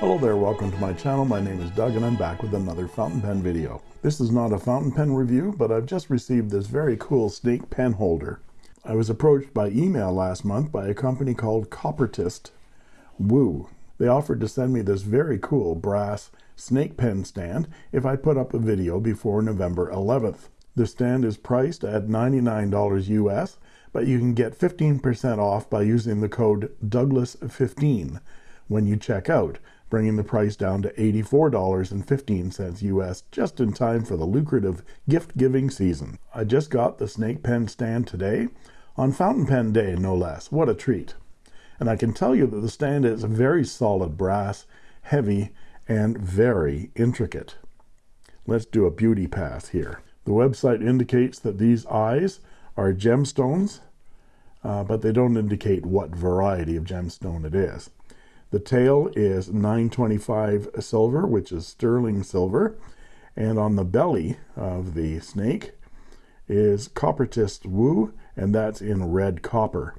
Hello there, welcome to my channel. My name is Doug and I'm back with another fountain pen video. This is not a fountain pen review, but I've just received this very cool snake pen holder. I was approached by email last month by a company called Coppertist Wu. They offered to send me this very cool brass snake pen stand if I put up a video before November 11th. The stand is priced at $99 US, but you can get 15% off by using the code Douglas15 when you check out, bringing the price down to $84.15 US just in time for the lucrative gift-giving season. I just got the snake pen stand today on Fountain Pen Day, no less. What a treat. And I can tell you that the stand is very solid brass, heavy, and very intricate. Let's do a beauty pass here. The website indicates that these eyes are gemstones, uh, but they don't indicate what variety of gemstone it is. The tail is 925 silver, which is sterling silver, and on the belly of the snake is Coppertist Wu, and that's in red copper.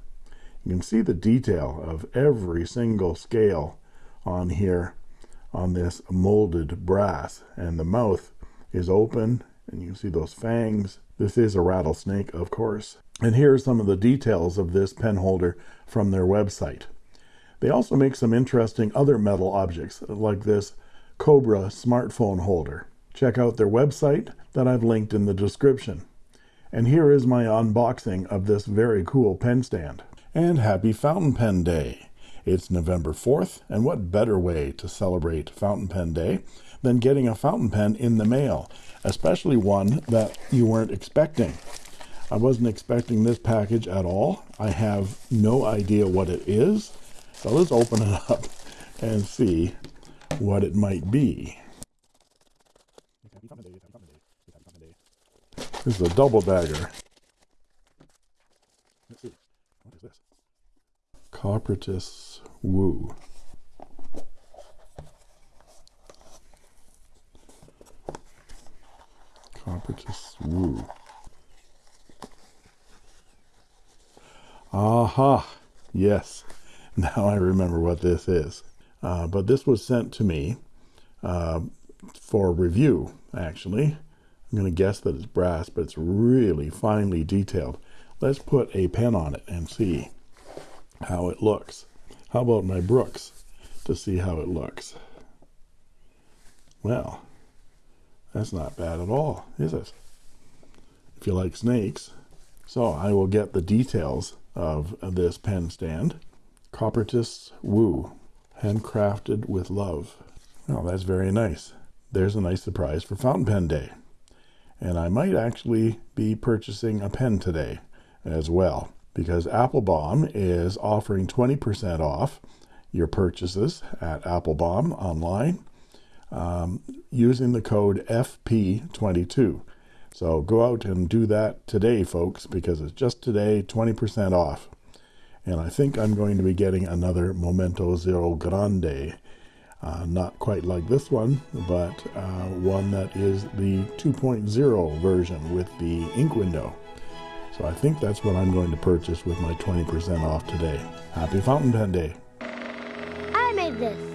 You can see the detail of every single scale on here on this molded brass, and the mouth is open and you see those fangs. This is a rattlesnake, of course. And here are some of the details of this pen holder from their website. They also make some interesting other metal objects, like this Cobra smartphone holder. Check out their website that I've linked in the description. And here is my unboxing of this very cool pen stand. And happy Fountain Pen Day! It's November 4th, and what better way to celebrate Fountain Pen Day than getting a fountain pen in the mail, especially one that you weren't expecting. I wasn't expecting this package at all. I have no idea what it is. So let's open it up and see what it might be. This is a double bagger. Let's see. What is this? Coppertist Wu. Coppertist Wu. Aha! Yes. Now I remember what this is. Uh, but this was sent to me uh, for review, actually. I'm going to guess that it's brass, but it's really finely detailed. Let's put a pen on it and see how it looks. How about my Brooks to see how it looks? Well, that's not bad at all, is it? If you like snakes. So I will get the details of this pen stand. Coppertist Wu, handcrafted with love. Well, that's very nice. There's a nice surprise for Fountain Pen Day. And I might actually be purchasing a pen today as well because Appelboom is offering 20% off your purchases at Appelboom online um, using the code FP22. So go out and do that today, folks, because it's just today, 20% off. And I think I'm going to be getting another Momento Zero Grande. Uh, not quite like this one, but uh, one that is the 2.0 version with the ink window. So I think that's what I'm going to purchase with my 20% off today. Happy Fountain Pen Day. I made this.